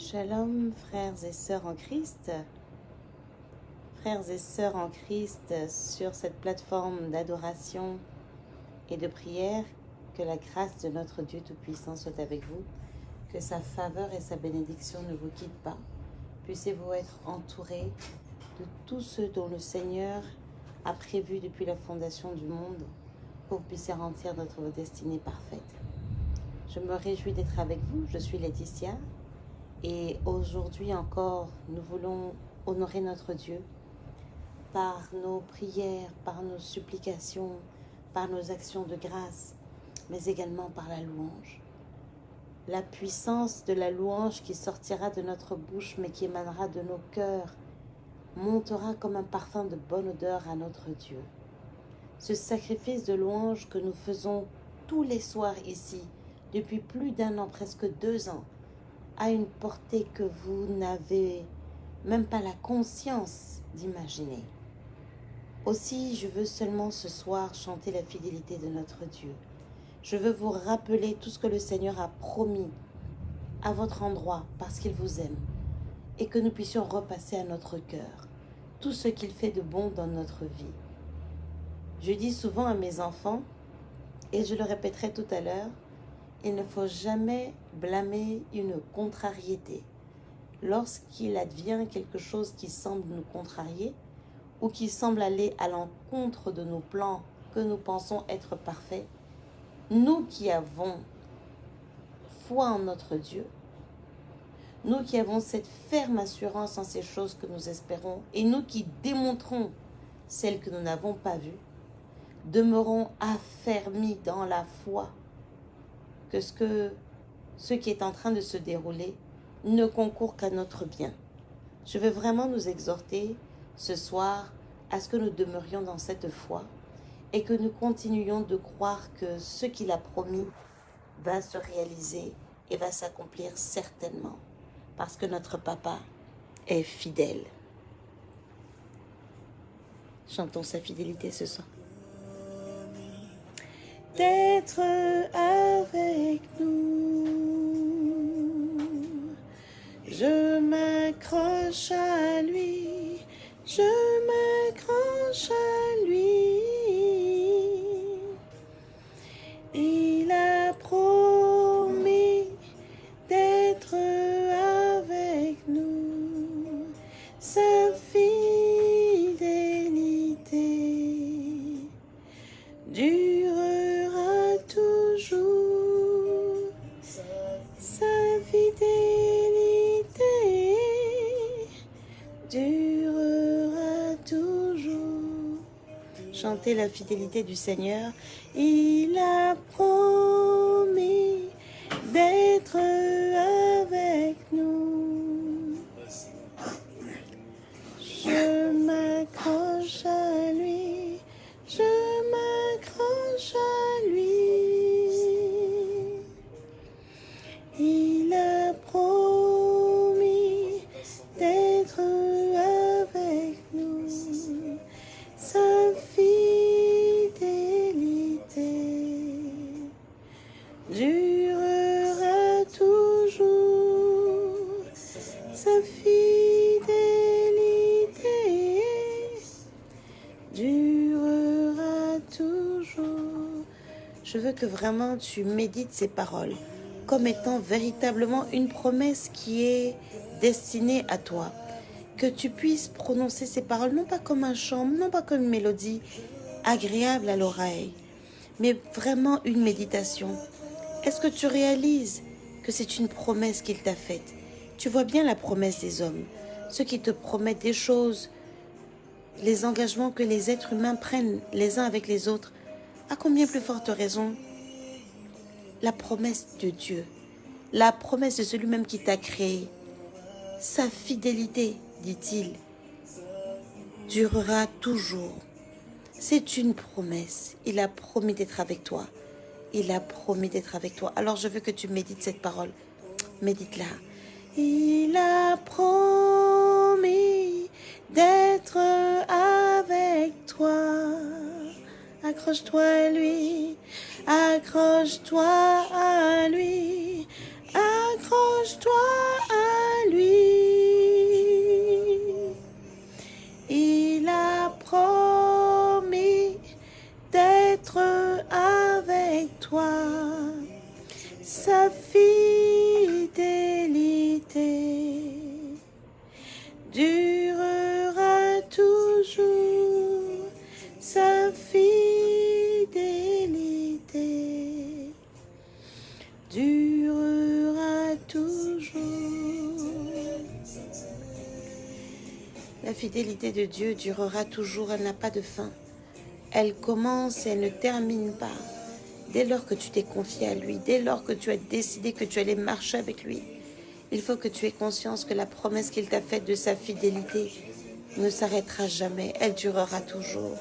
Shalom, frères et sœurs en Christ. Frères et sœurs en Christ sur cette plateforme d'adoration et de prière, que la grâce de notre Dieu Tout-Puissant soit avec vous, que sa faveur et sa bénédiction ne vous quittent pas. Puissiez-vous être entourés de tous ceux dont le Seigneur a prévu depuis la fondation du monde pour que vous puissiez notre destinée parfaite. Je me réjouis d'être avec vous. Je suis Laetitia et aujourd'hui encore, nous voulons honorer notre Dieu par nos prières, par nos supplications, par nos actions de grâce, mais également par la louange. La puissance de la louange qui sortira de notre bouche, mais qui émanera de nos cœurs, montera comme un parfum de bonne odeur à notre Dieu. Ce sacrifice de louange que nous faisons tous les soirs ici, depuis plus d'un an, presque deux ans, a une portée que vous n'avez même pas la conscience d'imaginer. Aussi, je veux seulement ce soir chanter la fidélité de notre Dieu. Je veux vous rappeler tout ce que le Seigneur a promis à votre endroit parce qu'il vous aime et que nous puissions repasser à notre cœur tout ce qu'il fait de bon dans notre vie. Je dis souvent à mes enfants, et je le répéterai tout à l'heure, il ne faut jamais blâmer une contrariété. Lorsqu'il advient quelque chose qui semble nous contrarier ou qui semble aller à l'encontre de nos plans que nous pensons être parfaits, nous qui avons foi en notre Dieu, nous qui avons cette ferme assurance en ces choses que nous espérons et nous qui démontrons celles que nous n'avons pas vues, demeurons affermis dans la foi que ce, que ce qui est en train de se dérouler ne concourt qu'à notre bien. Je veux vraiment nous exhorter ce soir à ce que nous demeurions dans cette foi et que nous continuions de croire que ce qu'il a promis va se réaliser et va s'accomplir certainement parce que notre papa est fidèle. Chantons sa fidélité ce soir d'être avec nous. Je m'accroche à lui, je m'accroche à lui. La fidélité du Seigneur. Il a promis d'être avec nous. Que vraiment tu médites ces paroles comme étant véritablement une promesse qui est destinée à toi. Que tu puisses prononcer ces paroles non pas comme un chant, non pas comme une mélodie agréable à l'oreille, mais vraiment une méditation. Est-ce que tu réalises que c'est une promesse qu'il t'a faite? Tu vois bien la promesse des hommes, ceux qui te promettent des choses, les engagements que les êtres humains prennent les uns avec les autres. Combien plus forte raison la promesse de Dieu, la promesse de celui-même qui t'a créé, sa fidélité, dit-il, durera toujours. C'est une promesse. Il a promis d'être avec toi. Il a promis d'être avec toi. Alors je veux que tu médites cette parole. Médite-la. Il a promis d'être avec toi. Accroche-toi à lui, accroche-toi à lui, fidélité de Dieu durera toujours, elle n'a pas de fin. Elle commence et elle ne termine pas. Dès lors que tu t'es confié à lui, dès lors que tu as décidé que tu allais marcher avec lui, il faut que tu aies conscience que la promesse qu'il t'a faite de sa fidélité ne s'arrêtera jamais, elle durera toujours.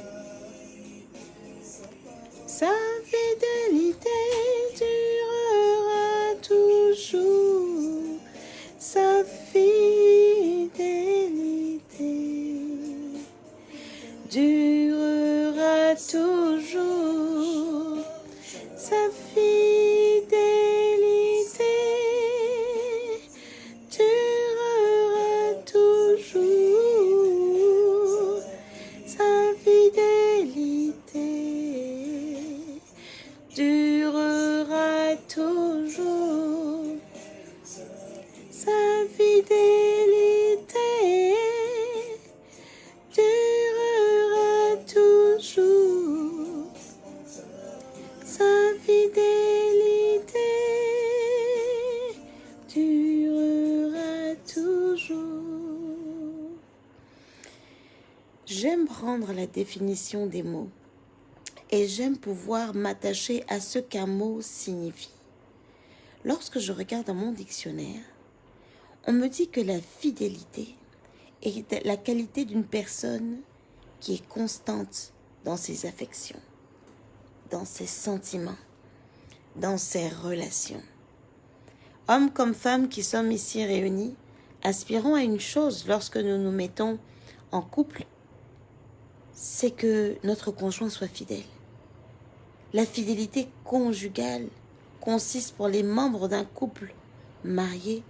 Définition des mots et j'aime pouvoir m'attacher à ce qu'un mot signifie. Lorsque je regarde dans mon dictionnaire, on me dit que la fidélité est la qualité d'une personne qui est constante dans ses affections, dans ses sentiments, dans ses relations. Hommes comme femmes qui sommes ici réunis, aspirons à une chose lorsque nous nous mettons en couple, c'est que notre conjoint soit fidèle. La fidélité conjugale consiste pour les membres d'un couple marié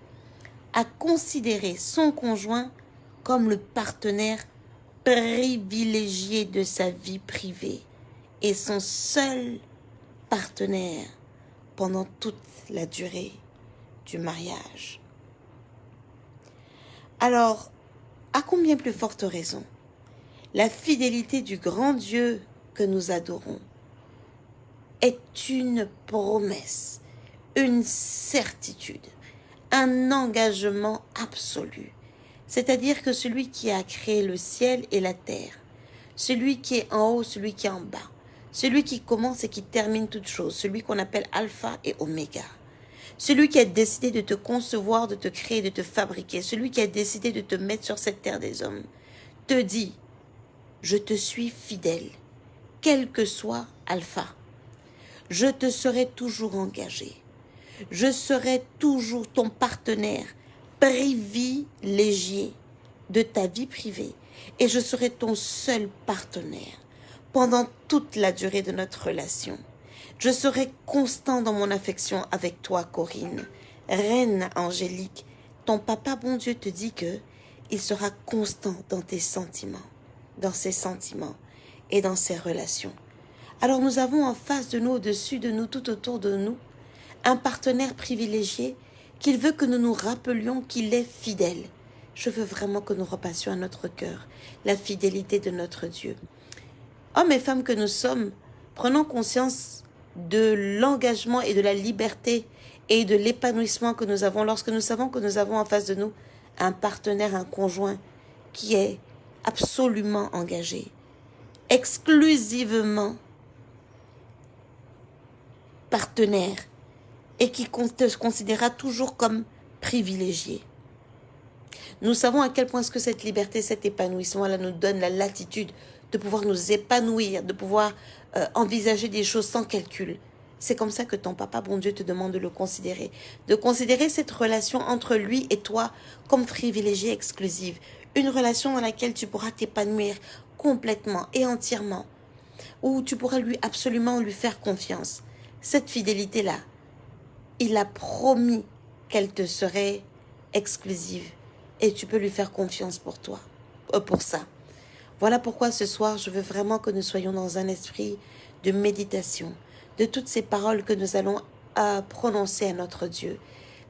à considérer son conjoint comme le partenaire privilégié de sa vie privée et son seul partenaire pendant toute la durée du mariage. Alors, à combien plus forte raison, la fidélité du grand Dieu que nous adorons est une promesse, une certitude, un engagement absolu. C'est-à-dire que celui qui a créé le ciel et la terre, celui qui est en haut, celui qui est en bas, celui qui commence et qui termine toute chose, celui qu'on appelle alpha et oméga, celui qui a décidé de te concevoir, de te créer, de te fabriquer, celui qui a décidé de te mettre sur cette terre des hommes, te dit, je te suis fidèle, quel que soit alpha. Je te serai toujours engagé. Je serai toujours ton partenaire privilégié de ta vie privée et je serai ton seul partenaire pendant toute la durée de notre relation. Je serai constant dans mon affection avec toi, Corinne. Reine angélique, ton papa bon Dieu te dit que il sera constant dans tes sentiments, dans ses sentiments et dans ses relations. Alors nous avons en face de nous, au-dessus de nous, tout autour de nous, un partenaire privilégié qu'il veut que nous nous rappelions qu'il est fidèle. Je veux vraiment que nous repassions à notre cœur la fidélité de notre Dieu. Hommes et femmes que nous sommes, prenons conscience de l'engagement et de la liberté et de l'épanouissement que nous avons lorsque nous savons que nous avons en face de nous un partenaire, un conjoint qui est absolument engagé, exclusivement partenaire et qui te considérera toujours comme privilégié. Nous savons à quel point ce que cette liberté, cet épanouissement, là, nous donne la latitude de pouvoir nous épanouir, de pouvoir euh, envisager des choses sans calcul. C'est comme ça que ton papa, bon Dieu, te demande de le considérer. De considérer cette relation entre lui et toi comme privilégiée exclusive. Une relation dans laquelle tu pourras t'épanouir complètement et entièrement. Où tu pourras lui absolument lui faire confiance. Cette fidélité-là, il a promis qu'elle te serait exclusive et tu peux lui faire confiance pour toi, euh, pour ça. Voilà pourquoi ce soir, je veux vraiment que nous soyons dans un esprit de méditation de toutes ces paroles que nous allons à prononcer à notre Dieu.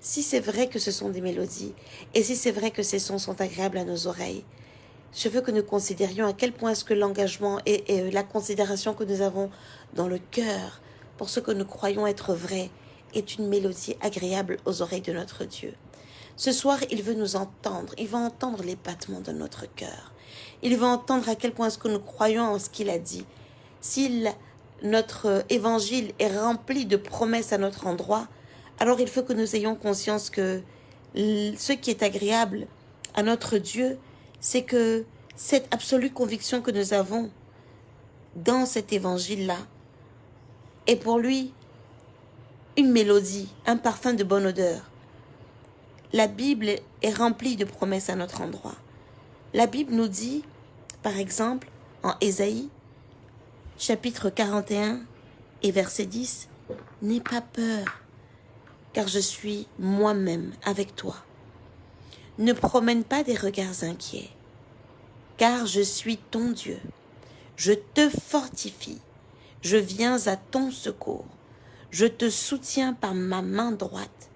Si c'est vrai que ce sont des mélodies, et si c'est vrai que ces sons sont agréables à nos oreilles, je veux que nous considérions à quel point est-ce que l'engagement et, la considération que nous avons dans le cœur pour ce que nous croyons être vrai est une mélodie agréable aux oreilles de notre Dieu. Ce soir, il veut nous entendre, il va entendre les battements de notre cœur. Il va entendre à quel point est-ce que nous croyons en ce qu'il a dit. S'il notre évangile est rempli de promesses à notre endroit, alors il faut que nous ayons conscience que ce qui est agréable à notre Dieu, c'est que cette absolue conviction que nous avons dans cet évangile-là est pour lui une mélodie, un parfum de bonne odeur. La Bible est remplie de promesses à notre endroit. La Bible nous dit, par exemple, en Ésaïe, chapitre 41 et verset 10, N'aie pas peur, car je suis moi-même avec toi. Ne promène pas des regards inquiets, car je suis ton Dieu. Je te fortifie, je viens à ton secours. Je te soutiens par ma main droite,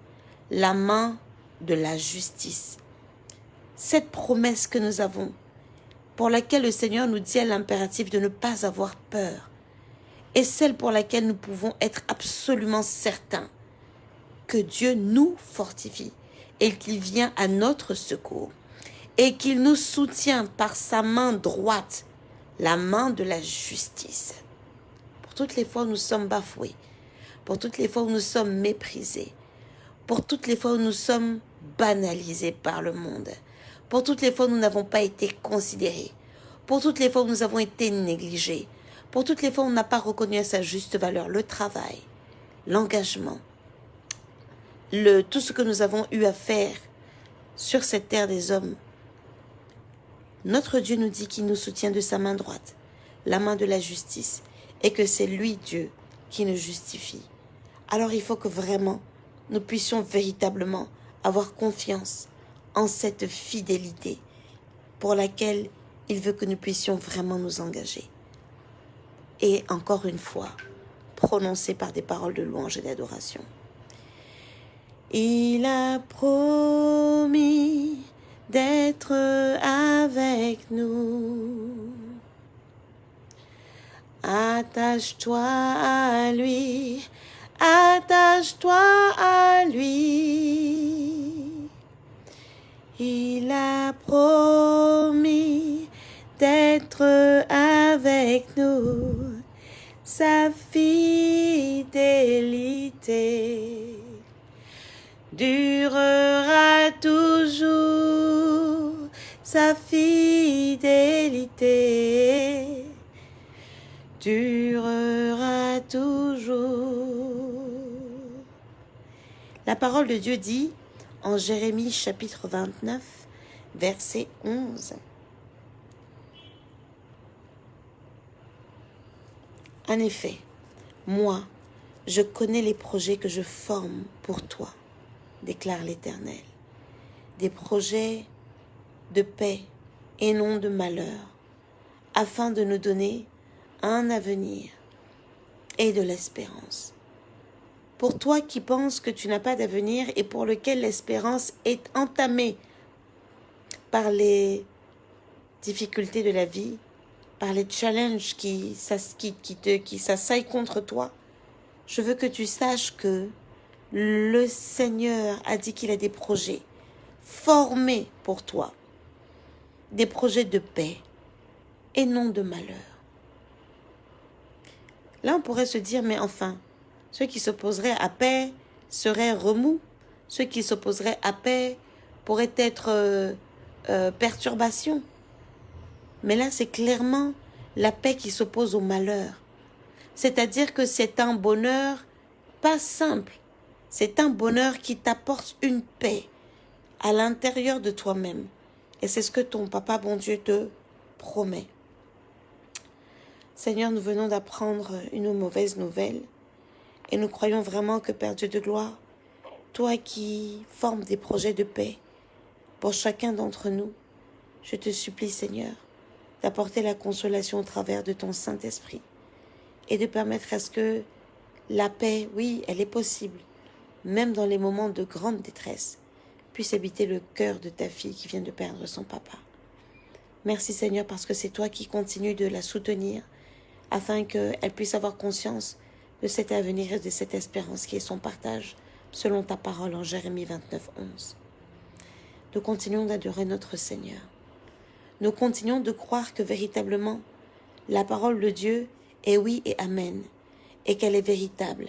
la main de la justice. Cette promesse que nous avons pour laquelle le Seigneur nous dit à l'impératif de ne pas avoir peur, et celle pour laquelle nous pouvons être absolument certains que Dieu nous fortifie et qu'il vient à notre secours et qu'il nous soutient par sa main droite, la main de la justice. Pour toutes les fois où nous sommes bafoués, pour toutes les fois où nous sommes méprisés, pour toutes les fois où nous sommes banalisés par le monde, pour toutes les fois où nous n'avons pas été considérés, pour toutes les fois où nous avons été négligés, pour toutes les fois où on n'a pas reconnu à sa juste valeur le travail, l'engagement, tout ce que nous avons eu à faire sur cette terre des hommes. Notre Dieu nous dit qu'il nous soutient de sa main droite, la main de la justice, et que c'est lui, Dieu, qui nous justifie. Alors il faut que vraiment nous puissions véritablement avoir confiance en cette fidélité pour laquelle il veut que nous puissions vraiment nous engager. Et encore une fois, prononcé par des paroles de louange et d'adoration. Il a promis d'être avec nous. Attache-toi à lui, attache-toi à lui. Il a promis d'être avec nous, sa fidélité durera toujours, sa fidélité durera toujours. La parole de Dieu dit, en Jérémie chapitre 29, verset 11. En effet, moi, je connais les projets que je forme pour toi, déclare l'Éternel. Des projets de paix et non de malheur, afin de nous donner un avenir et de l'espérance. Pour toi qui penses que tu n'as pas d'avenir et pour lequel l'espérance est entamée par les difficultés de la vie, par les challenges qui, qui, qui, s'assaillent contre toi, je veux que tu saches que le Seigneur a dit qu'il a des projets formés pour toi, des projets de paix et non de malheur. Là, on pourrait se dire, mais enfin, ceux qui s'opposeraient à paix seraient remous. Ceux qui s'opposeraient à paix pourraient être euh, euh, perturbations. Mais là, c'est clairement la paix qui s'oppose au malheur. C'est-à-dire que c'est un bonheur pas simple. C'est un bonheur qui t'apporte une paix à l'intérieur de toi-même. Et c'est ce que ton papa, bon Dieu, te promet. Seigneur, nous venons d'apprendre une mauvaise nouvelle. Et nous croyons vraiment que Père Dieu de gloire, toi qui formes des projets de paix pour chacun d'entre nous, je te supplie Seigneur d'apporter la consolation au travers de ton Saint-Esprit. et de permettre à ce que la paix, oui, elle est possible, même dans les moments de grande détresse, puisse habiter le cœur de ta fille qui vient de perdre son papa. Merci Seigneur parce que c'est toi qui continues de la soutenir afin qu'elle puisse avoir conscience de cet avenir et de cette espérance qui est son partage selon ta parole en Jérémie 29, 11. Nous continuons d'adorer notre Seigneur. Nous continuons de croire que véritablement la parole de Dieu est oui et amen, et qu'elle est véritable,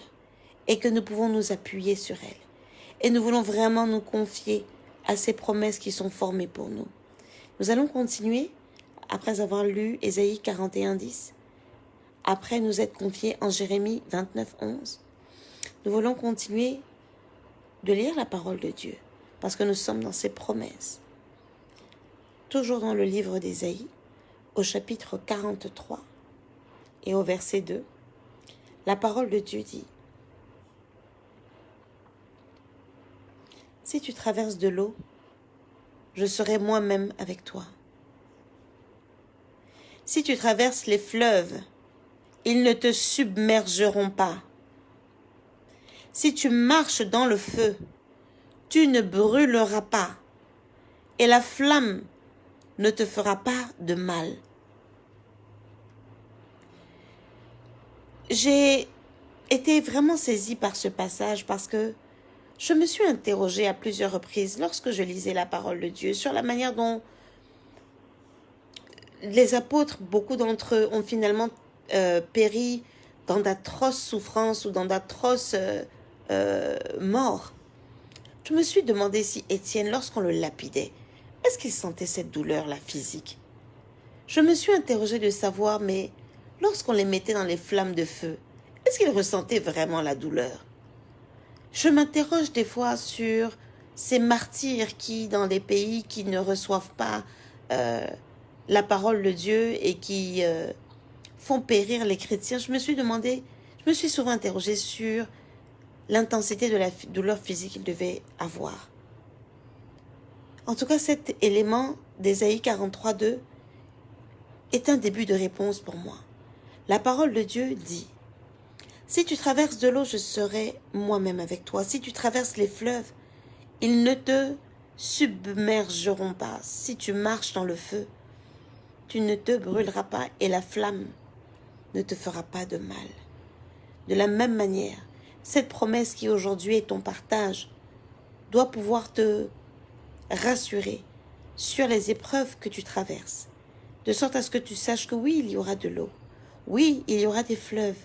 et que nous pouvons nous appuyer sur elle. Et nous voulons vraiment nous confier à ces promesses qui sont formées pour nous. Nous allons continuer, après avoir lu Ésaïe 41, 10, après nous être confiés en Jérémie 29, 11. Nous voulons continuer de lire la parole de Dieu, parce que nous sommes dans ses promesses. Toujours dans le livre d'Ésaïe, au chapitre 43 et au verset 2, la parole de Dieu dit Si tu traverses de l'eau, je serai moi-même avec toi. Si tu traverses les fleuves, ils ne te submergeront pas. Si tu marches dans le feu, tu ne brûleras pas, et la flamme ne te fera pas de mal. J'ai été vraiment saisie par ce passage parce que je me suis interrogée à plusieurs reprises lorsque je lisais la parole de Dieu sur la manière dont les apôtres, beaucoup d'entre eux, ont finalement euh, péri dans d'atroces souffrances ou dans d'atroces euh, euh, morts. Je me suis demandé si Étienne, lorsqu'on le lapidait, est-ce qu'il sentait cette douleur-là physique? Je me suis interrogée de savoir, mais lorsqu'on les mettait dans les flammes de feu, est-ce qu'il ressentait vraiment la douleur? Je m'interroge des fois sur ces martyrs qui, dans des pays qui ne reçoivent pas euh, la parole de Dieu et qui euh, font périr les chrétiens, je me suis demandé, je me suis souvent interrogée sur l'intensité de la douleur physique qu'ils devaient avoir. En tout cas, cet élément d'Ésaïe 43.2 est un début de réponse pour moi. La parole de Dieu dit si tu traverses de l'eau, je serai moi-même avec toi. Si tu traverses les fleuves, ils ne te submergeront pas. Si tu marches dans le feu, tu ne te brûleras pas et la flamme ne te fera pas de mal. De la même manière, cette promesse qui aujourd'hui est ton partage doit pouvoir te rassurer sur les épreuves que tu traverses, de sorte à ce que tu saches que oui, il y aura de l'eau, oui, il y aura des fleuves,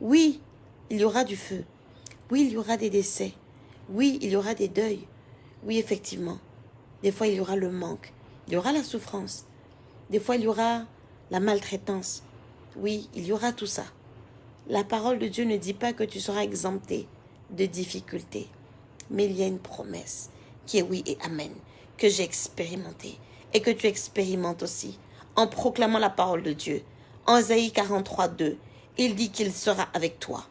oui, il y aura du feu. Oui, il y aura des décès. Oui, il y aura des deuils. Oui, effectivement. Des fois, il y aura le manque. Il y aura la souffrance. Des fois, il y aura la maltraitance. Oui, il y aura tout ça. La parole de Dieu ne dit pas que tu seras exempté de difficultés. Mais il y a une promesse qui est oui et amen, que j'ai expérimenté et que tu expérimentes aussi en proclamant la parole de Dieu. En Isaïe 43, 2, il dit qu'il sera avec toi,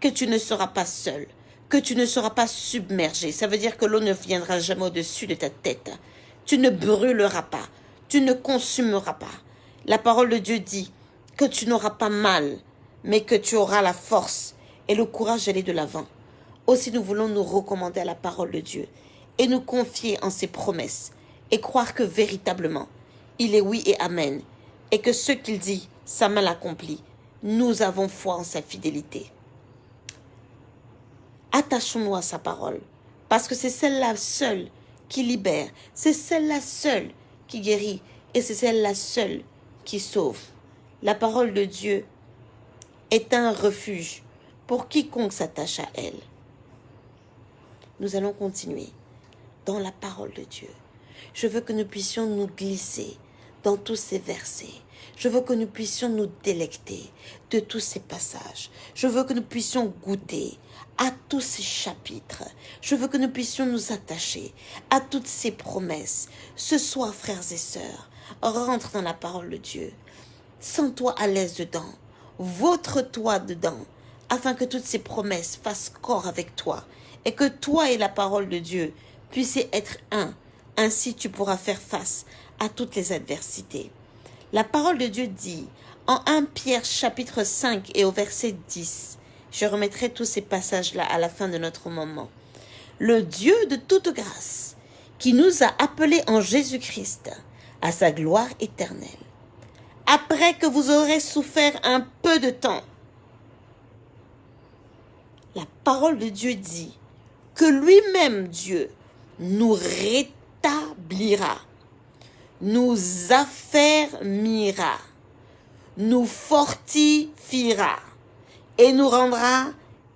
que tu ne seras pas seul, que tu ne seras pas submergé. Ça veut dire que l'eau ne viendra jamais au-dessus de ta tête. Tu ne brûleras pas, tu ne consumeras pas. La parole de Dieu dit que tu n'auras pas mal, mais que tu auras la force et le courage d'aller de l'avant. Aussi nous voulons nous recommander à la parole de Dieu et nous confier en ses promesses et croire que véritablement, il est oui et amen, et que ce qu'il dit, sa main l'accomplit nous avons foi en sa fidélité. Attachons-nous à sa parole, parce que c'est celle-là seule qui libère, c'est celle-là seule qui guérit, et c'est celle-là seule qui sauve. La parole de Dieu est un refuge pour quiconque s'attache à elle. Nous allons continuer dans la parole de Dieu. Je veux que nous puissions nous glisser dans tous ces versets. Je veux que nous puissions nous délecter de tous ces passages. Je veux que nous puissions goûter à tous ces chapitres. Je veux que nous puissions nous attacher à toutes ces promesses. Ce soir, frères et sœurs, rentre dans la parole de Dieu. Sens-toi à l'aise dedans. Vôtre-toi dedans, afin que toutes ces promesses fassent corps avec toi et que toi et la parole de Dieu puissiez être un. Ainsi tu pourras faire face à toutes les adversités. La parole de Dieu dit En 1 Pierre chapitre 5 et au verset 10, je remettrai tous ces passages-là à la fin de notre moment. Le Dieu de toute grâce, qui nous a appelés en Jésus-Christ à sa gloire éternelle, après que vous aurez souffert un peu de temps, la parole de Dieu dit que lui-même, Dieu, nous rétablira, nous affermira, nous fortifiera et nous rendra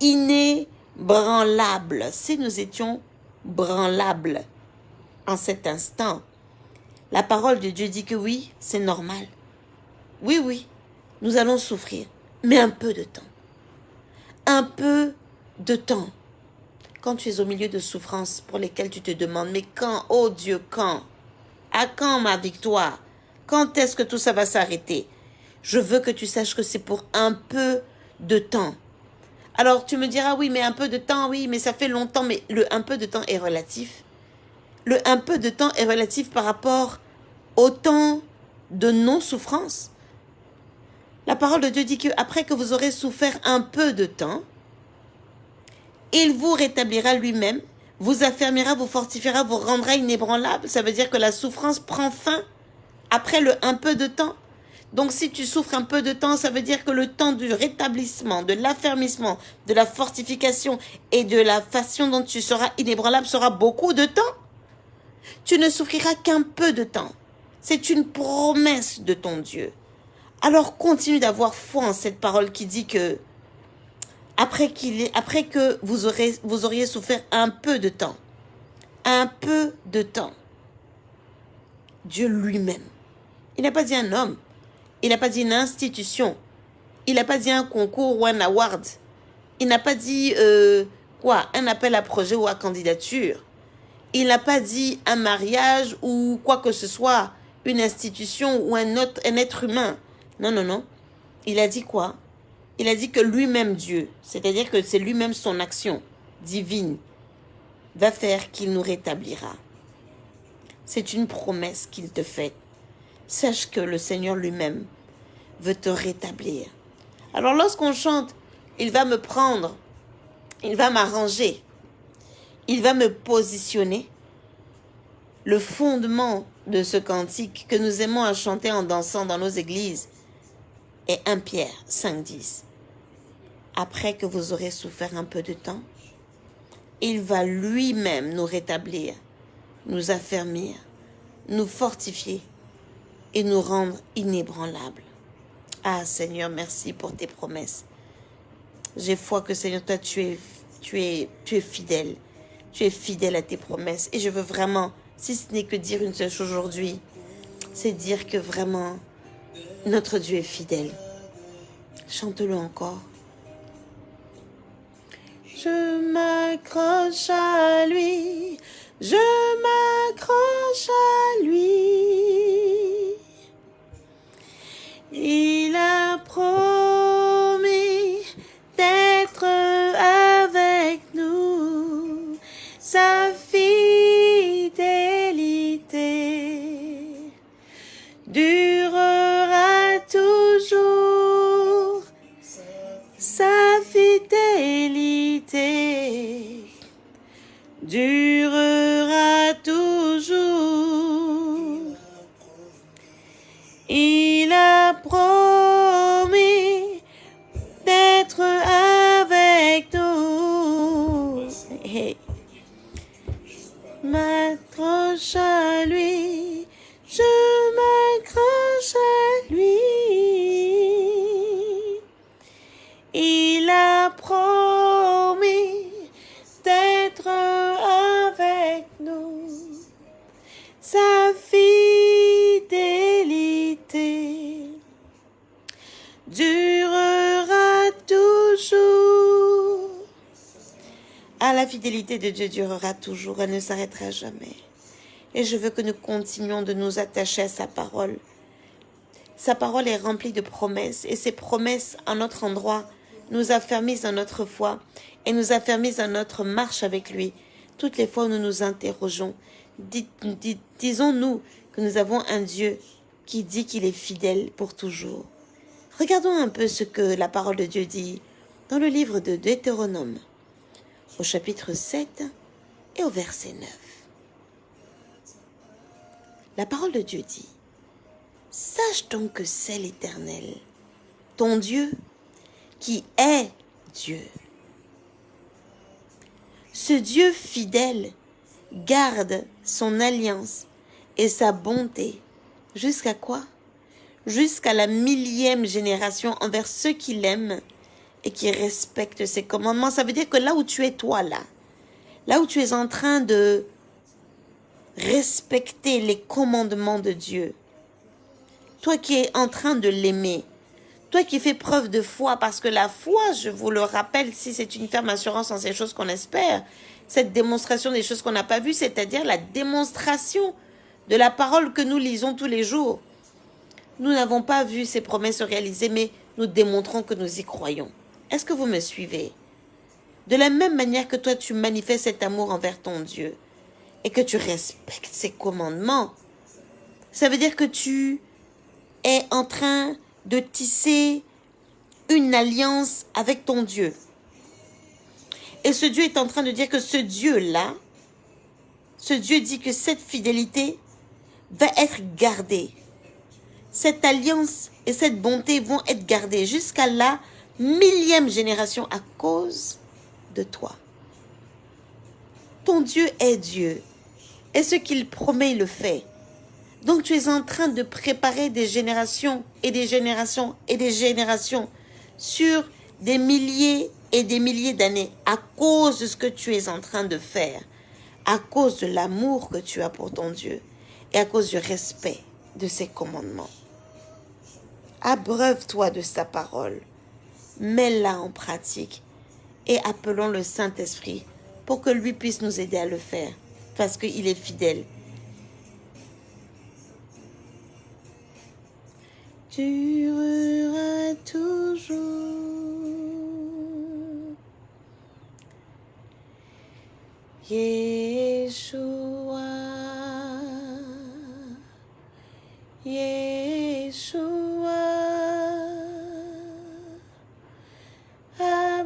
inébranlables si nous étions branlables en cet instant. La parole de Dieu dit que oui, c'est normal. Oui, oui, nous allons souffrir, mais un peu de temps. Un peu de temps. Quand tu es au milieu de souffrances pour lesquelles tu te demandes, mais quand, oh Dieu, quand? À quand ma victoire? Quand est-ce que tout ça va s'arrêter? Je veux que tu saches que c'est pour un peu de temps. Alors tu me diras, oui, mais un peu de temps, oui, mais ça fait longtemps, mais le un peu de temps est relatif. Le un peu de temps est relatif par rapport au temps de non-souffrance. La parole de Dieu dit que après que vous aurez souffert un peu de temps, il vous rétablira lui-même, vous affermira, vous fortifiera, vous rendra inébranlable. Ça veut dire que la souffrance prend fin après le un peu de temps. Donc si tu souffres un peu de temps, ça veut dire que le temps du rétablissement, de l'affermissement, de la fortification et de la façon dont tu seras inébranlable sera beaucoup de temps. Tu ne souffriras qu'un peu de temps. C'est une promesse de ton Dieu. Alors continue d'avoir foi en cette parole qui dit que après, qu'il après que vous, aurez, vous auriez souffert un peu de temps, un peu de temps, Dieu lui-même, il n'a pas dit un homme, il n'a pas dit une institution. Il n'a pas dit un concours ou un award. Il n'a pas dit euh, quoi Un appel à projet ou à candidature. Il n'a pas dit un mariage ou quoi que ce soit, une institution ou un, autre, un être humain. Non, non, non. Il a dit quoi? Il a dit que lui-même Dieu, c'est-à-dire que c'est lui-même son action divine, va faire qu'il nous rétablira. C'est une promesse qu'il te fait. Sache que le Seigneur lui-même veut te rétablir. Alors lorsqu'on chante, il va me prendre, il va m'arranger, il va me positionner. Le fondement de ce cantique que nous aimons à chanter en dansant dans nos églises est 1 Pierre 5.10. Après que vous aurez souffert un peu de temps, il va lui-même nous rétablir, nous affermir, nous fortifier et nous rendre inébranlables. Ah Seigneur, merci pour tes promesses. J'ai foi que Seigneur, toi, tu es, tu, es, tu es fidèle. Tu es fidèle à tes promesses. Et je veux vraiment, si ce n'est que dire une seule chose aujourd'hui, c'est dire que vraiment, notre Dieu est fidèle. Chante-le encore. Je m'accroche à lui, je m'accroche à lui. Durera toujours. Il a promis d'être avec nous. Hey. À lui, la fidélité de Dieu durera toujours, elle ne s'arrêtera jamais. Et je veux que nous continuions de nous attacher à sa parole. Sa parole est remplie de promesses, et ces promesses, en notre endroit, nous affermissent dans notre foi et nous affermissent dans notre marche avec lui. Toutes les fois où nous nous interrogeons, disons-nous que nous avons un Dieu qui dit qu'il est fidèle pour toujours. Regardons un peu ce que la parole de Dieu dit dans le livre de Deutéronome, au chapitre 7 et au verset 9. La parole de Dieu dit, Sache donc que c'est l'Éternel, ton Dieu, qui est Dieu. Ce Dieu fidèle garde son alliance et sa bonté jusqu'à quoi? Jusqu'à la millième génération envers ceux qui l'aiment et qui respectent ses commandements. Ça veut dire que là où tu es toi là, là où tu es en train de respecter les commandements de Dieu, toi qui es en train de l'aimer, toi qui fais preuve de foi, parce que la foi, je vous le rappelle, si c'est une ferme assurance en ces choses qu'on espère, cette démonstration des choses qu'on n'a pas vues, c'est-à-dire la démonstration de la parole que nous lisons tous les jours. Nous n'avons pas vu ces promesses se réaliser, mais nous démontrons que nous y croyons. Est-ce que vous me suivez? De la même manière que toi tu manifestes cet amour envers ton Dieu et que tu respectes ses commandements, ça veut dire que tu es en train de tisser une alliance avec ton Dieu. Et ce Dieu est en train de dire que ce Dieu-là, ce Dieu dit que cette fidélité va être gardée. Cette alliance et cette bonté vont être gardées jusqu'à la millième génération à cause de toi. Ton Dieu est Dieu. Et ce qu'il promet, il le fait. Donc tu es en train de préparer des générations et des générations et des générations sur des milliers et des milliers d'années à cause de ce que tu es en train de faire, à cause de l'amour que tu as pour ton Dieu et à cause du respect de ses commandements. Abreuve-toi de sa parole, mets-la en pratique et appelons le Saint-Esprit pour que lui puisse nous aider à le faire parce qu'il est fidèle. Durera toujours. Yeshua, Yeshua,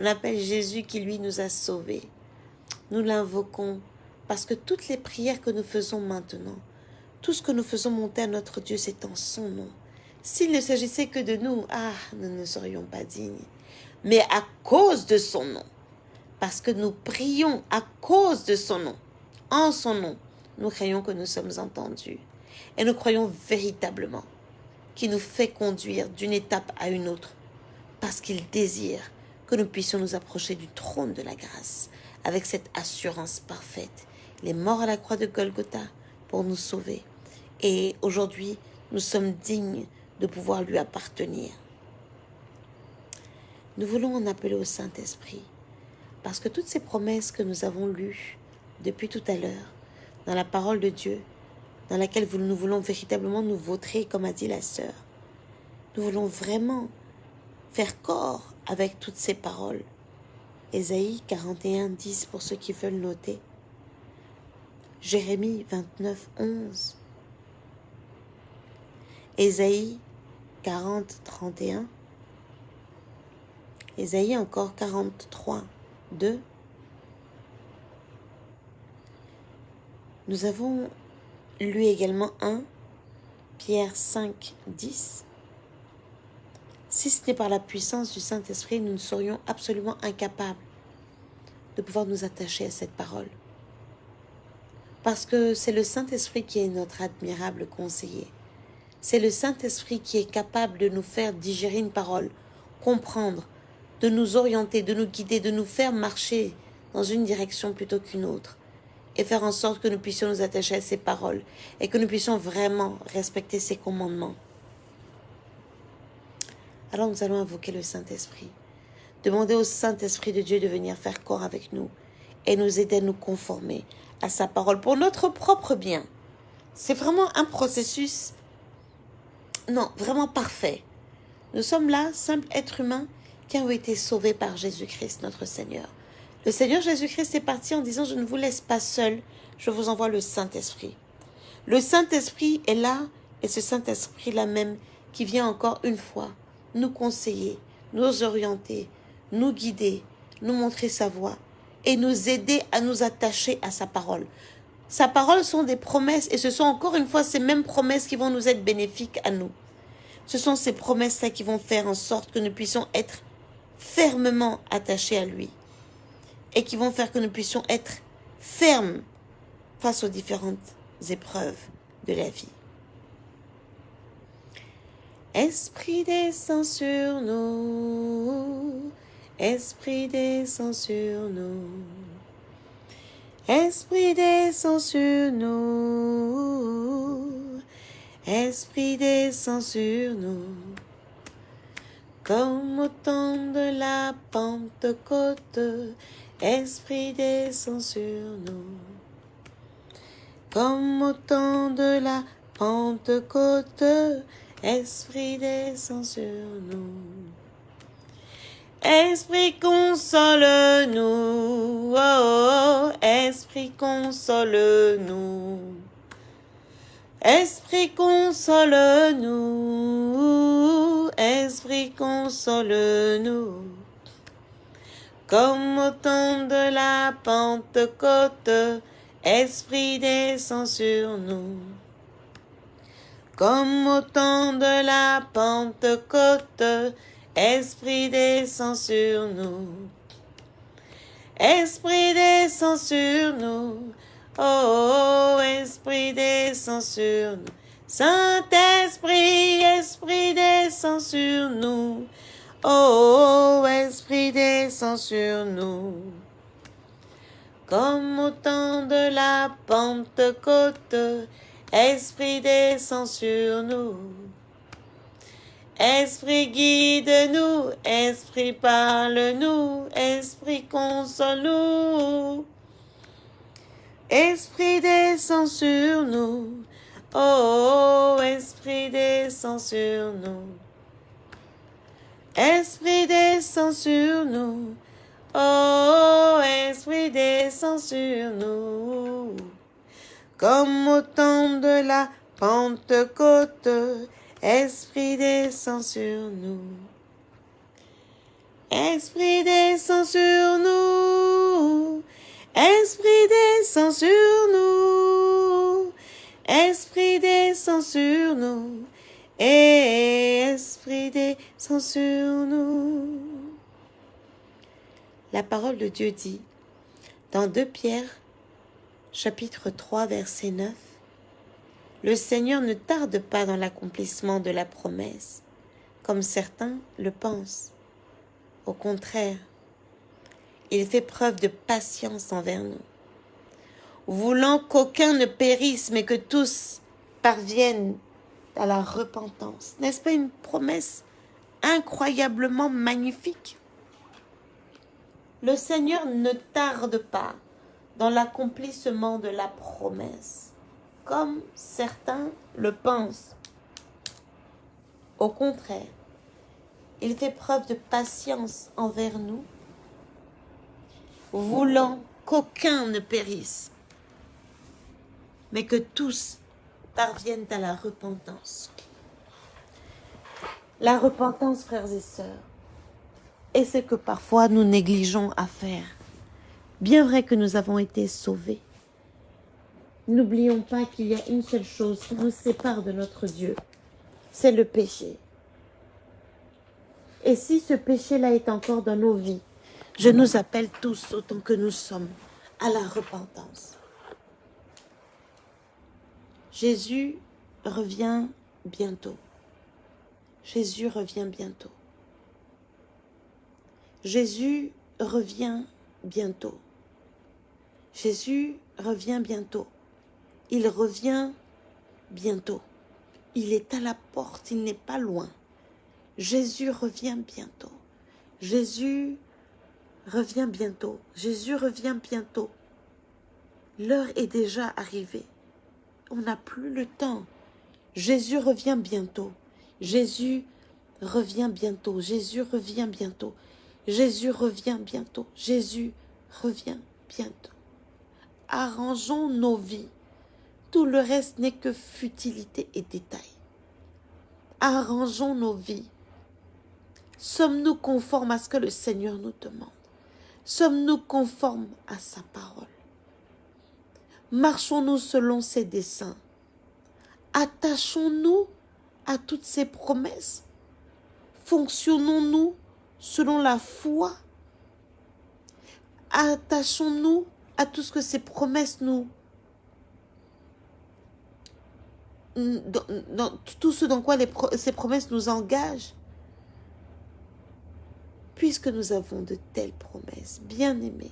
On appelle Jésus qui, lui, nous a sauvés. Nous l'invoquons parce que toutes les prières que nous faisons maintenant, tout ce que nous faisons monter à notre Dieu, c'est en son nom. S'il ne s'agissait que de nous, ah, nous ne serions pas dignes. Mais à cause de son nom, parce que nous prions à cause de son nom, en son nom, nous croyons que nous sommes entendus. Et nous croyons véritablement qu'il nous fait conduire d'une étape à une autre parce qu'il désire que nous puissions nous approcher du trône de la grâce avec cette assurance parfaite. Il est mort à la croix de Golgotha pour nous sauver. Et aujourd'hui, nous sommes dignes de pouvoir lui appartenir. Nous voulons en appeler au Saint-Esprit parce que toutes ces promesses que nous avons lues depuis tout à l'heure dans la parole de Dieu, dans laquelle nous voulons véritablement nous vautrer, comme a dit la sœur, nous voulons vraiment faire corps avec toutes ces paroles. Ésaïe 41, 10 pour ceux qui veulent noter. Jérémie 29, 11. Ésaïe 40, 31. Ésaïe encore 43, 2. Nous avons lu également 1 Pierre 5, 10. Si ce n'est par la puissance du Saint-Esprit, nous ne serions absolument incapables de pouvoir nous attacher à cette parole. Parce que c'est le Saint-Esprit qui est notre admirable conseiller. C'est le Saint-Esprit qui est capable de nous faire digérer une parole, comprendre, de nous orienter, de nous guider, de nous faire marcher dans une direction plutôt qu'une autre et faire en sorte que nous puissions nous attacher à ces paroles et que nous puissions vraiment respecter ses commandements. Alors nous allons invoquer le Saint-Esprit. Demander au Saint-Esprit de Dieu de venir faire corps avec nous et nous aider à nous conformer à sa parole pour notre propre bien. C'est vraiment un processus, non, vraiment parfait. Nous sommes là, simples êtres humains qui ont été sauvés par Jésus-Christ, notre Seigneur. Le Seigneur Jésus-Christ est parti en disant, je ne vous laisse pas seul, je vous envoie le Saint-Esprit. Le Saint-Esprit est là, et ce Saint-Esprit-là même qui vient encore une fois nous conseiller, nous orienter, nous guider, nous montrer sa voie et nous aider à nous attacher à sa parole. Sa parole sont des promesses et ce sont encore une fois ces mêmes promesses qui vont nous être bénéfiques à nous. Ce sont ces promesses-là qui vont faire en sorte que nous puissions être fermement attachés à lui et qui vont faire que nous puissions être fermes face aux différentes épreuves de la vie. Esprit descend sur nous, Esprit descend sur nous, Esprit descend sur nous, Esprit descend sur nous, comme au temps de la Pentecôte, Esprit descend sur nous, comme au temps de la Pentecôte, Esprit descend sur nous. Esprit console-nous, oh, oh, Esprit console-nous. Esprit console-nous, Esprit console-nous. Comme au temps de la Pentecôte, Esprit descend sur nous comme au temps de la Pentecôte, Esprit descend sur nous. Esprit descend sur nous. Oh, Esprit descend sur nous. Saint-Esprit, Esprit descend sur nous. Oh, Esprit descend sur nous. Comme au temps de la Pentecôte, Esprit descend sur nous. Esprit guide-nous, Esprit parle-nous, Esprit console-nous. Esprit descend sur nous, oh, Esprit descend sur nous. Esprit descend sur nous, oh, Esprit descend sur nous comme au temps de la Pentecôte, Esprit descend sur nous. Esprit descend sur nous. Esprit descend sur nous. Esprit descend sur nous. Et Esprit descend sur nous. La parole de Dieu dit dans 2 Pierre chapitre 3, verset 9. Le Seigneur ne tarde pas dans l'accomplissement de la promesse, comme certains le pensent. Au contraire, il fait preuve de patience envers nous, voulant qu'aucun ne périsse, mais que tous parviennent à la repentance. N'est-ce pas une promesse incroyablement magnifique? Le Seigneur ne tarde pas dans l'accomplissement de la promesse, comme certains le pensent. Au contraire, il fait preuve de patience envers nous, voulant qu'aucun ne périsse, mais que tous parviennent à la repentance. La repentance, frères et sœurs, est ce que parfois nous négligeons à faire. Bien vrai que nous avons été sauvés. N'oublions pas qu'il y a une seule chose qui nous sépare de notre Dieu, c'est le péché. Et si ce péché-là est encore dans nos vies, je nous appelle tous, autant que nous sommes, à la repentance. Jésus revient bientôt. Jésus revient bientôt. Jésus revient bientôt. Jésus revient bientôt. Il revient bientôt. Il est à la porte, il n'est pas loin. Jésus revient bientôt. Jésus revient bientôt. Jésus revient bientôt. L'heure est déjà arrivée. On n'a plus le temps. Jésus revient bientôt. Jésus revient bientôt. Jésus revient bientôt. Jésus revient bientôt. Jésus revient bientôt. Arrangeons nos vies. Tout le reste n'est que futilité et détail. Arrangeons nos vies. Sommes-nous conformes à ce que le Seigneur nous demande? Sommes-nous conformes à sa parole? Marchons-nous selon ses desseins? Attachons-nous à toutes ses promesses? Fonctionnons-nous selon la foi? Attachons-nous à tout ce que ces promesses nous... Dans, tout ce dans quoi ces promesses nous engagent. Puisque nous avons de telles promesses, bien-aimés,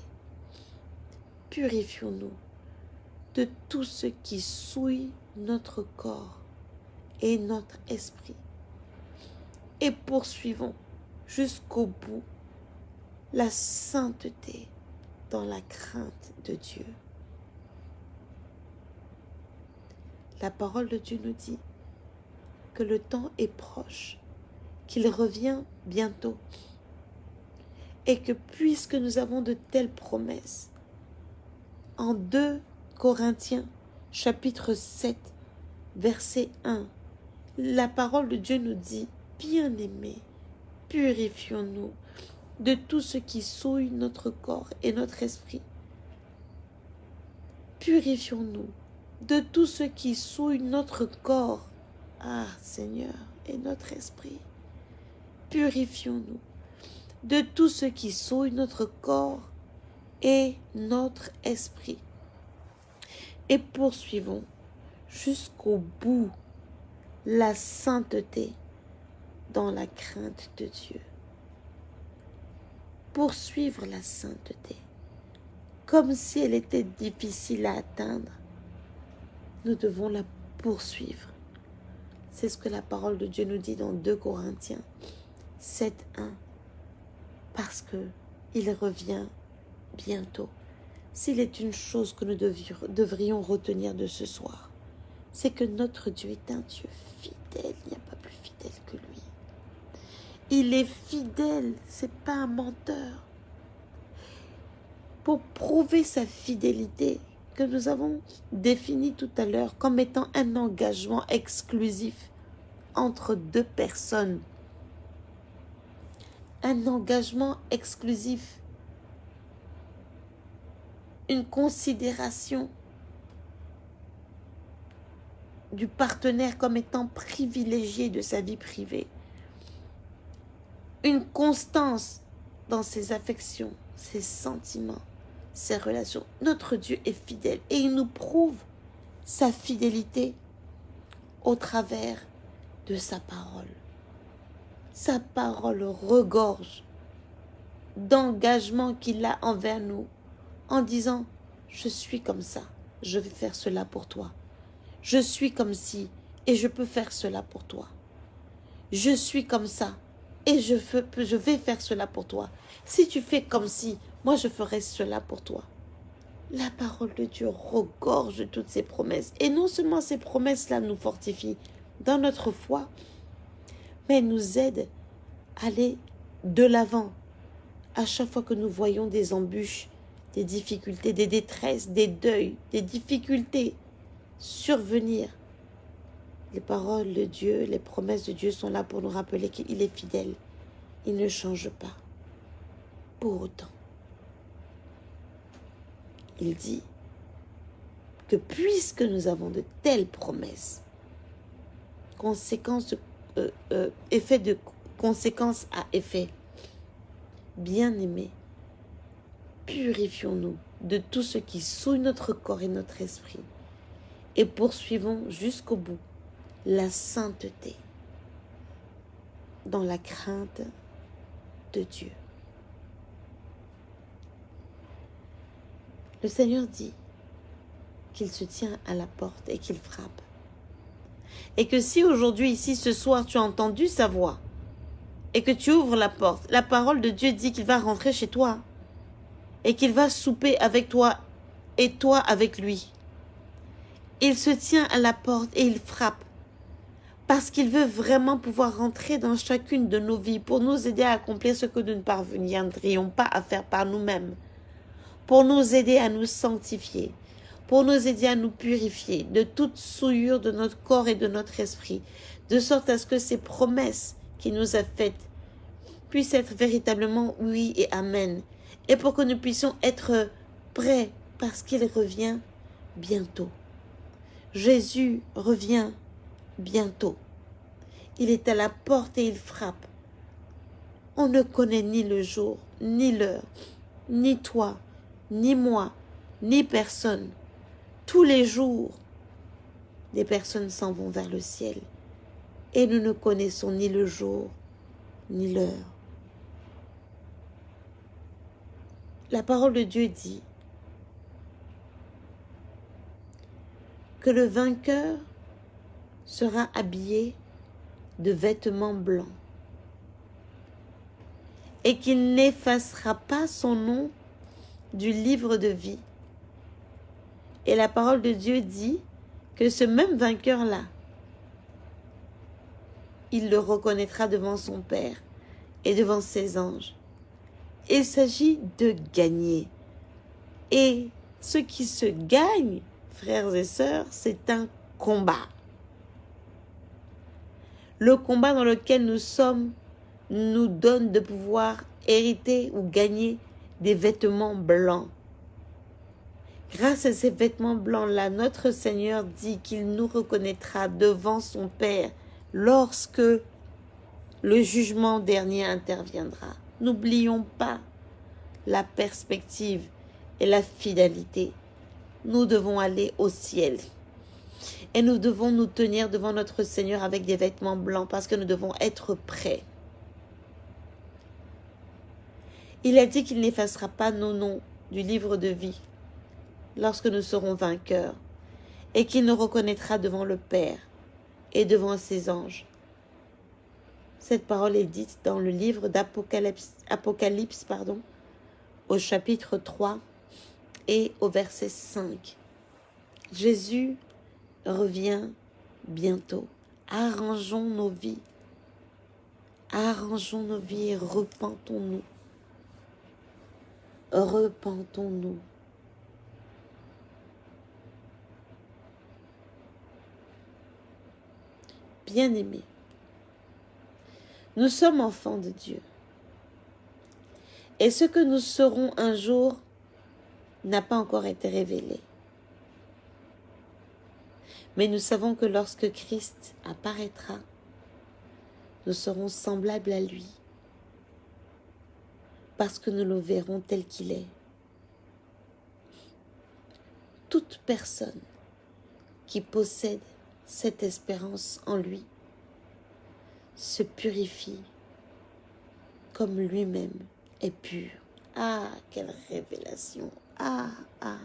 purifions-nous de tout ce qui souille notre corps et notre esprit. Et poursuivons jusqu'au bout la sainteté dans la crainte de Dieu. La parole de Dieu nous dit que le temps est proche, qu'il revient bientôt, et que puisque nous avons de telles promesses, en 2 Corinthiens chapitre 7, verset 1, la parole de Dieu nous dit, bien-aimés, purifions-nous de tout ce qui souille notre corps et notre esprit. Purifions-nous de tout ce qui souille notre corps, ah Seigneur, et notre esprit. Purifions-nous de tout ce qui souille notre corps et notre esprit. Et poursuivons jusqu'au bout la sainteté dans la crainte de Dieu poursuivre la sainteté, comme si elle était difficile à atteindre. Nous devons la poursuivre. C'est ce que la parole de Dieu nous dit dans 2 Corinthiens 7, 1. Parce que il revient bientôt. S'il est une chose que nous devrions retenir de ce soir, c'est que notre Dieu est un Dieu fidèle. Il n'y a pas plus fidèle que lui. Il est fidèle, c'est pas un menteur. Pour prouver sa fidélité, que nous avons défini tout à l'heure comme étant un engagement exclusif entre deux personnes. Un engagement exclusif. Une considération du partenaire comme étant privilégié de sa vie privée une constance dans ses affections, ses sentiments, ses relations. Notre Dieu est fidèle et il nous prouve sa fidélité au travers de sa parole. Sa parole regorge d'engagement qu'il a envers nous en disant je suis comme ça, je vais faire cela pour toi. Je suis comme si et je peux faire cela pour toi. Je suis comme ça et je, vais faire cela pour toi. Si tu fais comme si, moi je ferai cela pour toi. La parole de Dieu regorge toutes ces promesses. Et non seulement ces promesses-là nous fortifient dans notre foi, mais nous aident à aller de l'avant. À chaque fois que nous voyons des embûches, des difficultés, des détresses, des deuils, des difficultés survenir, les paroles de Dieu, les promesses de Dieu sont là pour nous rappeler qu'il est fidèle. Il ne change pas. Pour autant, il dit que puisque nous avons de telles promesses, conséquences, euh, euh, conséquence à effet, bien-aimés, purifions-nous de tout ce qui souille notre corps et notre esprit et poursuivons jusqu'au bout la sainteté dans la crainte de Dieu. Le Seigneur dit qu'il se tient à la porte et qu'il frappe. Et que si aujourd'hui, ici, ce soir, tu as entendu sa voix et que tu ouvres la porte, la parole de Dieu dit qu'il va rentrer chez toi et qu'il va souper avec toi et toi avec lui. Il se tient à la porte et il frappe parce qu'il veut vraiment pouvoir rentrer dans chacune de nos vies pour nous aider à accomplir ce que nous ne parviendrions pas à faire par nous-mêmes, pour nous aider à nous sanctifier, pour nous aider à nous purifier de toute souillure de notre corps et de notre esprit, de sorte à ce que ces promesses qu'il nous a faites puissent être véritablement oui et amen, et pour que nous puissions être prêts parce qu'il revient bientôt. Jésus revient bientôt. Il est à la porte et il frappe. On ne connaît ni le jour, ni l'heure, ni toi, ni moi, ni personne. Tous les jours, des personnes s'en vont vers le ciel et nous ne connaissons ni le jour, ni l'heure. La parole de Dieu dit que le vainqueur sera habillé de vêtements blancs et qu'il n'effacera pas son nom du livre de vie. Et la parole de Dieu dit que ce même vainqueur-là, il le reconnaîtra devant son Père et devant ses anges. Il s'agit de gagner. Et ce qui se gagne, frères et sœurs, c'est un combat le combat dans lequel nous sommes nous donne de pouvoir hériter ou gagner des vêtements blancs. Grâce à ces vêtements blancs-là, notre Seigneur dit qu'il nous reconnaîtra devant son Père lorsque le jugement dernier interviendra. N'oublions pas la perspective et la fidélité. Nous devons aller au ciel. Et nous devons nous tenir devant notre Seigneur avec des vêtements blancs parce que nous devons être prêts. Il a dit qu'il n'effacera pas nos noms du livre de vie lorsque nous serons vainqueurs et qu'il nous reconnaîtra devant le Père et devant ses anges. Cette parole est dite dans le livre d'Apocalypse, Apocalypse, pardon, au chapitre 3 et au verset 5. Jésus revient bientôt. Arrangeons nos vies. Arrangeons nos vies repentons-nous. Repentons-nous. Bien-aimés, nous sommes enfants de Dieu. Et ce que nous serons un jour n'a pas encore été révélé. Mais nous savons que lorsque Christ apparaîtra, nous serons semblables à lui, parce que nous le verrons tel qu'il est. Toute personne qui possède cette espérance en lui se purifie comme lui-même est pur. Ah, quelle révélation Ah, ah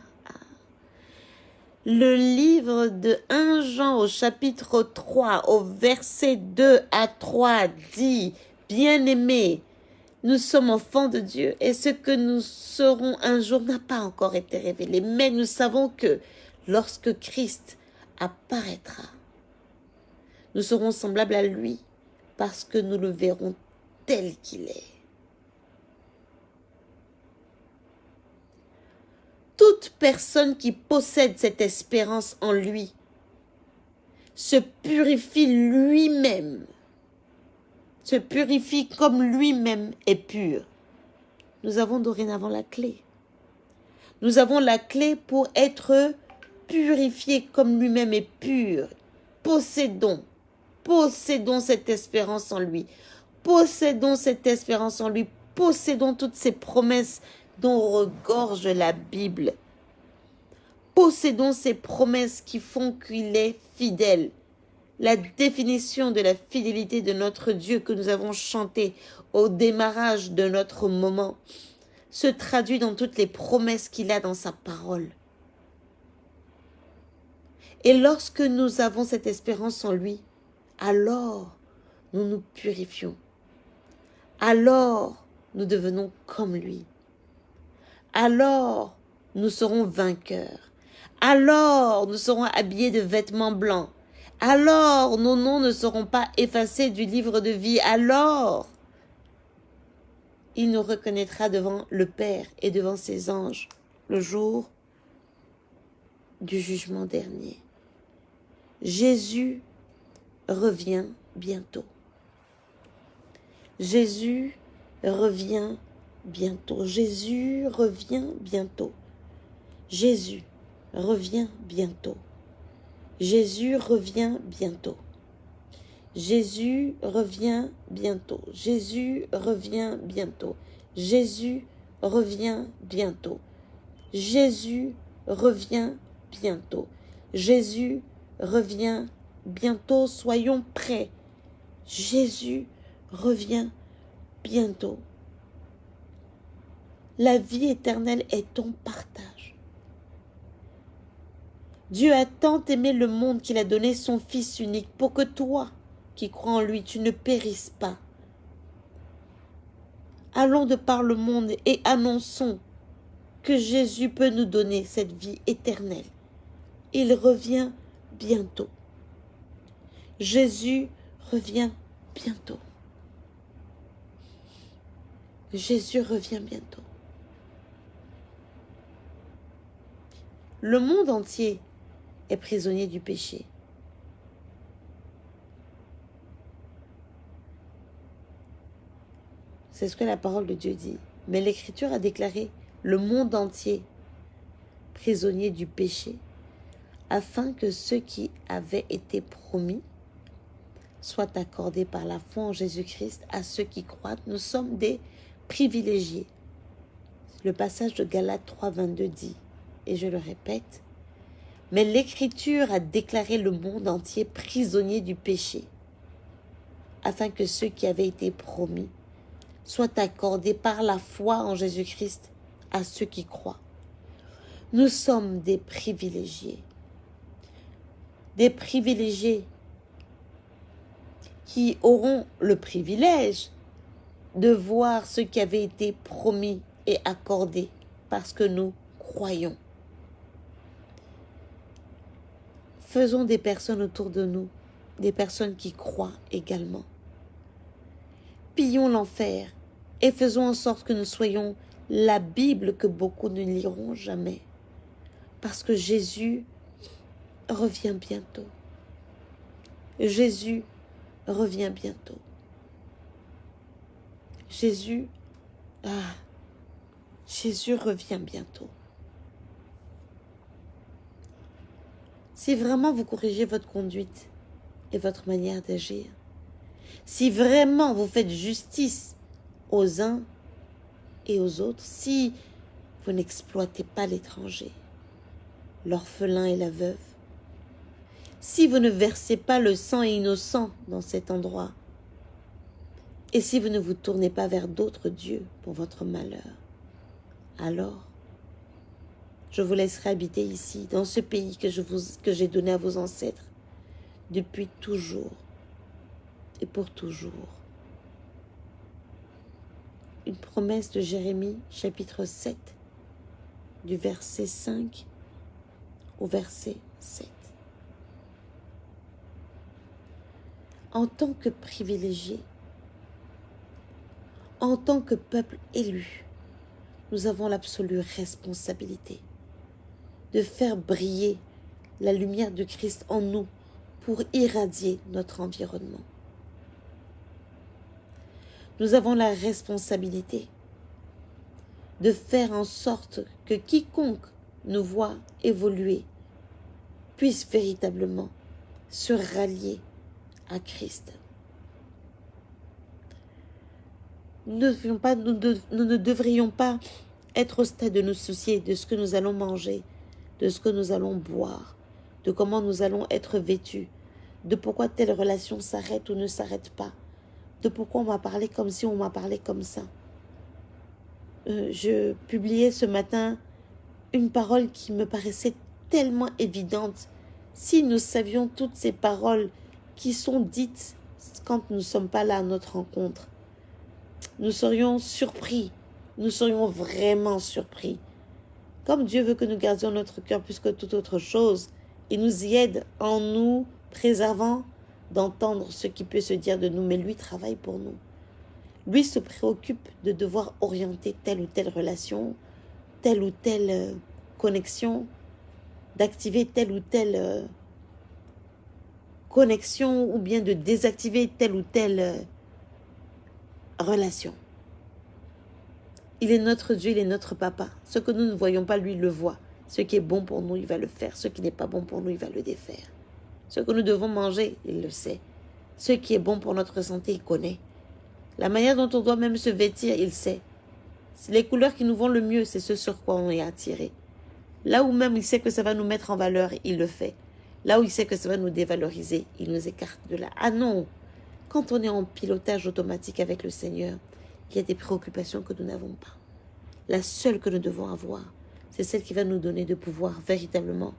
le livre de 1 Jean au chapitre 3 au verset 2 à 3 dit, bien-aimés, nous sommes enfants de Dieu et ce que nous serons un jour n'a pas encore été révélé, mais nous savons que lorsque Christ apparaîtra, nous serons semblables à lui parce que nous le verrons tel qu'il est. toute personne qui possède cette espérance en lui se purifie lui-même, se purifie comme lui-même est pur. Nous avons dorénavant la clé. Nous avons la clé pour être purifiés comme lui-même est pur. Possédons, possédons cette espérance en lui. Possédons cette espérance en lui. Possédons toutes ces promesses dont regorge la Bible. Possédons ces promesses qui font qu'il est fidèle. La définition de la fidélité de notre Dieu que nous avons chanté au démarrage de notre moment se traduit dans toutes les promesses qu'il a dans sa parole. Et lorsque nous avons cette espérance en lui, alors nous nous purifions. alors nous devenons comme lui. Alors nous serons vainqueurs. Alors nous serons habillés de vêtements blancs. Alors nos noms ne seront pas effacés du livre de vie. Alors il nous reconnaîtra devant le Père et devant ses anges le jour du jugement dernier. Jésus revient bientôt. Jésus revient bientôt. Jésus revient bientôt. Jésus revient bientôt. Jésus revient bientôt. Jésus revient bientôt. Jésus revient bientôt. Jésus revient bientôt. Jésus revient bientôt. Jésus revient bientôt. Soyons prêts. Jésus revient bientôt. La vie éternelle est ton partage. Dieu a tant aimé le monde qu'il a donné son Fils unique pour que toi, qui crois en lui, tu ne périsses pas. Allons de par le monde et annonçons que Jésus peut nous donner cette vie éternelle. Il revient bientôt. Jésus revient bientôt. Jésus revient bientôt. Le monde entier est prisonnier du péché. C'est ce que la parole de Dieu dit. Mais l'Écriture a déclaré le monde entier prisonnier du péché, afin que ceux qui avaient été promis soient accordés par la foi en Jésus-Christ à ceux qui croient. Nous sommes des privilégiés. Le passage de Galates 3, 22 dit, et je le répète, mais l'Écriture a déclaré le monde entier prisonnier du péché, afin que ceux qui avaient été promis soit accordé par la foi en Jésus-Christ à ceux qui croient. Nous sommes des privilégiés. Des privilégiés qui auront le privilège de voir ce qui avait été promis et accordé parce que nous croyons. Faisons des personnes autour de nous, des personnes qui croient également. Pillons l'enfer et faisons en sorte que nous soyons la Bible que beaucoup ne liront jamais. Parce que Jésus revient bientôt. Jésus revient bientôt. Jésus, ah, Jésus revient bientôt. Si vraiment vous corrigez votre conduite et votre manière d'agir, si vraiment vous faites justice aux uns et aux autres si vous n'exploitez pas l'étranger, l'orphelin et la veuve, si vous ne versez pas le sang innocent dans cet endroit, et si vous ne vous tournez pas vers d'autres dieux pour votre malheur, alors je vous laisserai habiter ici, dans ce pays que j'ai donné à vos ancêtres, depuis toujours et pour toujours une promesse de Jérémie chapitre 7 du verset 5 au verset 7. En tant que privilégié, en tant que peuple élu, nous avons l'absolue responsabilité de faire briller la lumière de Christ en nous pour irradier notre environnement nous avons la responsabilité de faire en sorte que quiconque nous voit évoluer puisse véritablement se rallier à Christ. Nous, ne devrions pas être au stade de nous soucier de ce que nous allons manger, de ce que nous allons boire, de comment nous allons être vêtus, de pourquoi telle relation s'arrête ou ne s'arrête pas de pourquoi on m'a parlé comme si on m'a parlé comme ça. Euh, je publiais ce matin une parole qui me paraissait tellement évidente. Si nous savions toutes ces paroles qui sont dites quand nous ne sommes pas là à notre rencontre, nous serions surpris, nous serions vraiment surpris. Comme Dieu veut que nous gardions notre cœur plus que toute autre chose, il nous y aide en nous préservant d'entendre ce qui peut se dire de nous, mais lui travaille pour nous. Lui se préoccupe de devoir orienter telle ou telle relation, telle ou telle euh, connexion, d'activer telle ou telle euh, connexion ou bien de désactiver telle ou telle euh, relation. Il est notre Dieu, il est notre papa. Ce que nous ne voyons pas, lui, il le voit. Ce qui est bon pour nous, il va le faire. Ce qui n'est pas bon pour nous, il va le défaire. Ce que nous devons manger, il le sait. Ce qui est bon pour notre santé, il connaît. La manière dont on doit même se vêtir, il sait. Les couleurs qui nous vont le mieux, c'est ce sur quoi on est attiré. Là où même il sait que ça va nous mettre en valeur, il le fait. Là où il sait que ça va nous dévaloriser, il nous écarte de là. Ah non Quand on est en pilotage automatique avec le Seigneur, il y a des préoccupations que nous n'avons pas. La seule que nous devons avoir, c'est celle qui va nous donner de pouvoir véritablement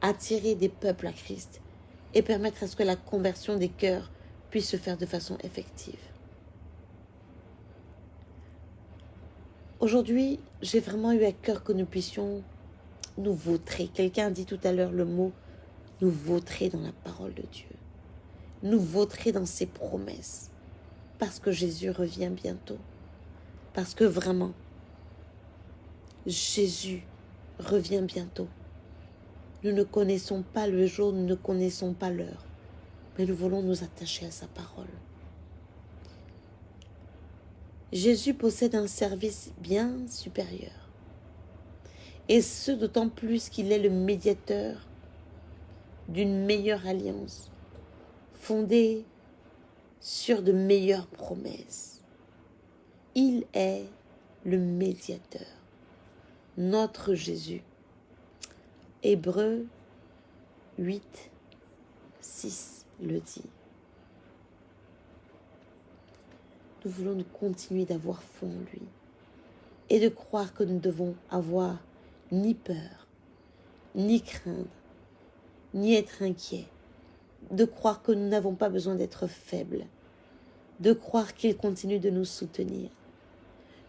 attirer des peuples à Christ et permettre à ce que la conversion des cœurs puisse se faire de façon effective. Aujourd'hui, j'ai vraiment eu à cœur que nous puissions nous vautrer. Quelqu'un a dit tout à l'heure le mot nous vautrer dans la parole de Dieu. Nous vautrer dans ses promesses. Parce que Jésus revient bientôt. Parce que vraiment, Jésus revient bientôt. Nous ne connaissons pas le jour, nous ne connaissons pas l'heure, mais nous voulons nous attacher à sa parole. Jésus possède un service bien supérieur. Et ce d'autant plus qu'il est le médiateur d'une meilleure alliance, fondée sur de meilleures promesses. Il est le médiateur, notre Jésus. Hébreu 8, 6 le dit. Nous voulons continuer d'avoir foi en lui et de croire que nous devons avoir ni peur, ni craindre, ni être inquiet, de croire que nous n'avons pas besoin d'être faibles, de croire qu'il continue de nous soutenir,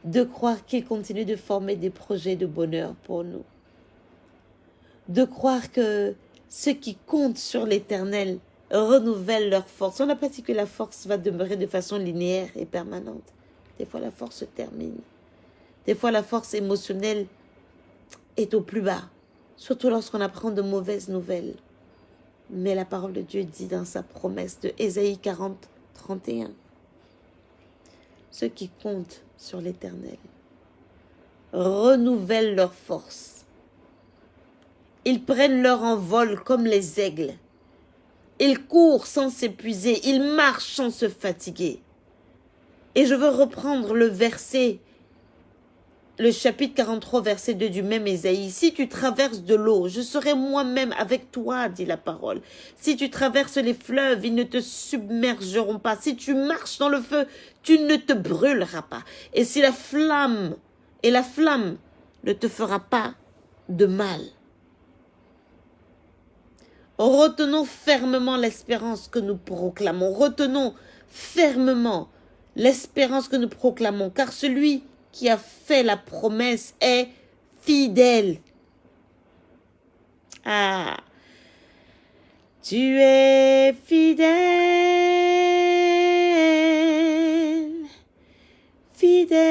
de croire qu'il continue de former des projets de bonheur pour nous, de croire que ceux qui comptent sur l'éternel renouvellent leur force. On n'a pas dit que la force va demeurer de façon linéaire et permanente. Des fois, la force se termine. Des fois, la force émotionnelle est au plus bas, surtout lorsqu'on apprend de mauvaises nouvelles. Mais la parole de Dieu dit dans sa promesse de Ésaïe 40, 31, ceux qui comptent sur l'Éternel renouvellent leur force. Ils prennent leur envol comme les aigles. Ils courent sans s'épuiser, ils marchent sans se fatiguer. Et je veux reprendre le verset le chapitre 43, verset 2 du même Ésaïe. Si tu traverses de l'eau, je serai moi-même avec toi, dit la parole. Si tu traverses les fleuves, ils ne te submergeront pas. Si tu marches dans le feu, tu ne te brûleras pas. Et si la flamme, et la flamme ne te fera pas de mal. Retenons fermement l'espérance que nous proclamons. Retenons fermement l'espérance que nous proclamons, car celui qui a fait la promesse est fidèle. Ah, tu es fidèle, fidèle.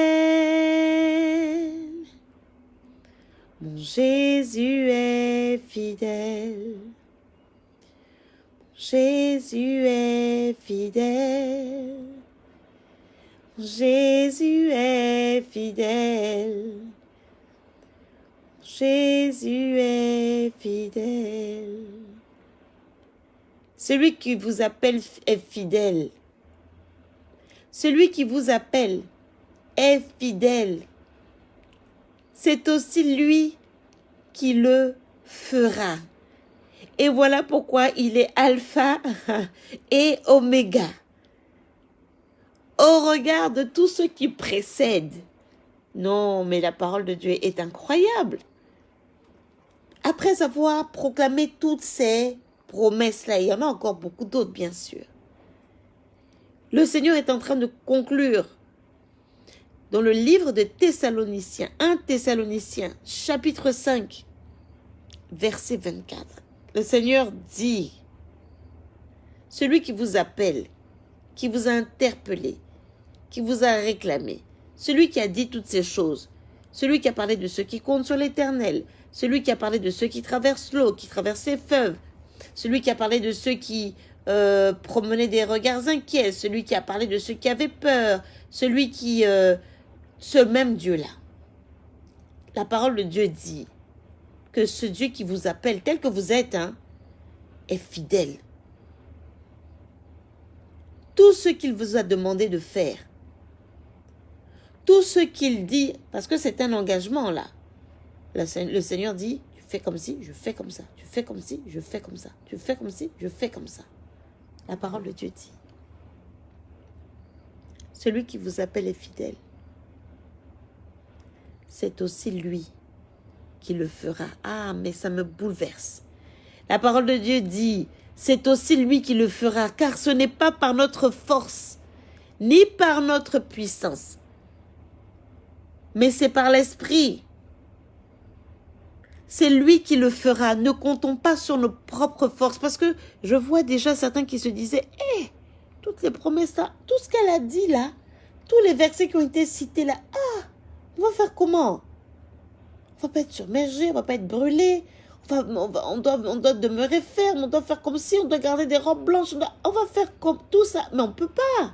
Mon Jésus est fidèle. Jésus est fidèle. Jésus est fidèle. Jésus est fidèle. Celui qui vous appelle est fidèle. Celui qui vous appelle est fidèle. C'est aussi lui qui le fera. Et voilà pourquoi il est alpha et oméga au regard de tout ce qui précède. Non, mais la parole de Dieu est incroyable. Après avoir proclamé toutes ces promesses-là, il y en a encore beaucoup d'autres, bien sûr. Le Seigneur est en train de conclure dans le livre de Thessaloniciens, 1 Thessaloniciens, chapitre 5, verset 24. Le Seigneur dit, celui qui vous appelle, qui vous a interpellé, qui vous a réclamé, celui qui a dit toutes ces choses, celui qui a parlé de ceux qui comptent sur l'éternel, celui qui a parlé de ceux qui traversent l'eau, qui traversent les feuves, celui qui a parlé de ceux qui euh, promenaient des regards inquiets, celui qui a parlé de ceux qui avaient peur, celui qui... Euh, ce même Dieu-là. La parole de Dieu dit que ce Dieu qui vous appelle tel que vous êtes hein, est fidèle. Tout ce qu'il vous a demandé de faire, tout ce qu'il dit, parce que c'est un engagement là. Le Seigneur dit, tu fais comme si, je fais comme ça. Tu fais comme si, je fais comme ça. Tu fais comme si, je fais comme ça. La parole de Dieu dit. Celui qui vous appelle est fidèle. C'est aussi lui qui le fera. Ah, mais ça me bouleverse. La parole de Dieu dit, c'est aussi lui qui le fera, car ce n'est pas par notre force, ni par notre puissance, mais c'est par l'Esprit. C'est lui qui le fera. Ne comptons pas sur nos propres forces. Parce que je vois déjà certains qui se disaient, hé, toutes les promesses là, tout ce qu'elle a dit là, tous les versets qui ont été cités là, ah, on va faire comment? On va pas être submergé, on va pas être brûlé. On, on, doit, on doit demeurer ferme, on doit faire comme si, on doit garder des robes blanches. On, on va faire comme tout ça. Mais on peut pas.